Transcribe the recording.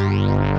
Bye.